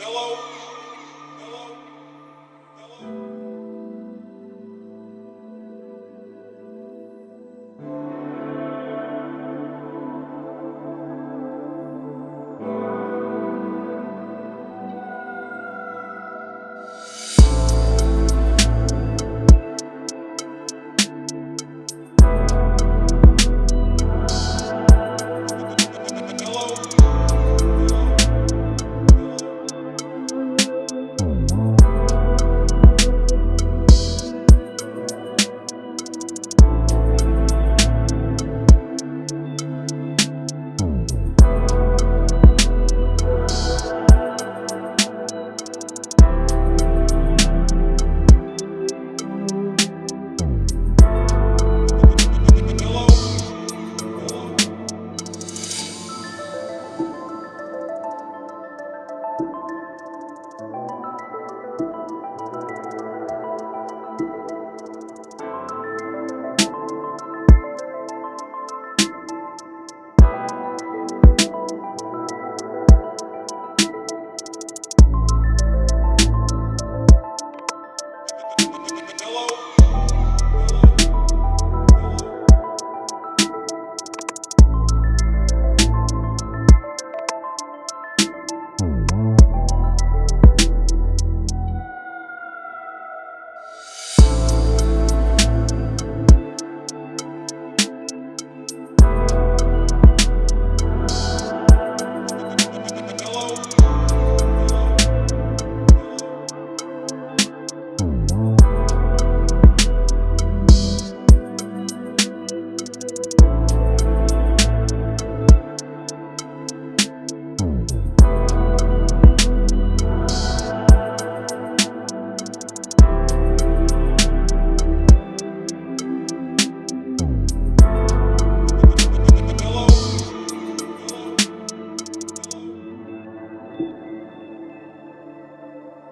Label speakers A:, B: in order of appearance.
A: Hello.